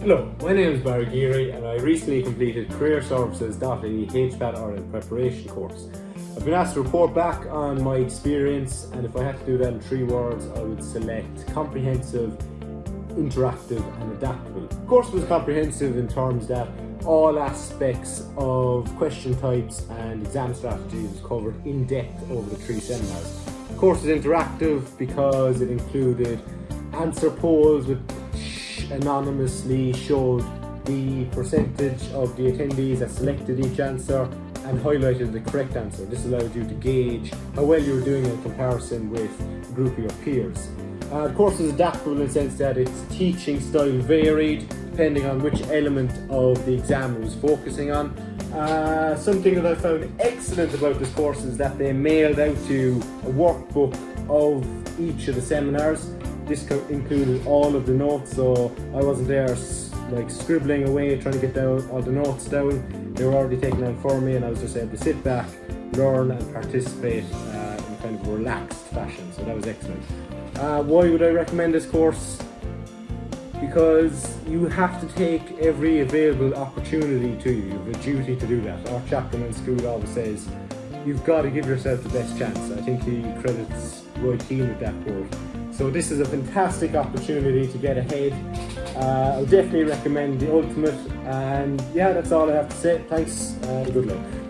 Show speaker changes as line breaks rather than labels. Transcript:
Hello, my name is Barry Geary and I recently completed Career Services.ie HPAT Ireland preparation course. I've been asked to report back on my experience and if I had to do that in three words I would select comprehensive, interactive and adaptable. The course was comprehensive in terms that all aspects of question types and exam strategies was covered in depth over the three seminars. The course is interactive because it included answer polls with anonymously showed the percentage of the attendees that selected each answer and highlighted the correct answer. This allowed you to gauge how well you were doing in comparison with a group of your peers. Uh, the course is adaptable in the sense that its teaching style varied depending on which element of the exam it was focusing on. Uh, something that I found excellent about this course is that they mailed out to a workbook of each of the seminars this included all of the notes, so I wasn't there like scribbling away trying to get down all the notes down. They were already taken down for me and I was just able to sit back, learn and participate uh, in kind of relaxed fashion, so that was excellent. Uh, why would I recommend this course? Because you have to take every available opportunity to you. You have a duty to do that. Our chaplain in school always says, you've got to give yourself the best chance. I think he credits Roy Keane with that quote. So this is a fantastic opportunity to get ahead. Uh, I'll definitely recommend the Ultimate and yeah, that's all I have to say. Thanks and good luck.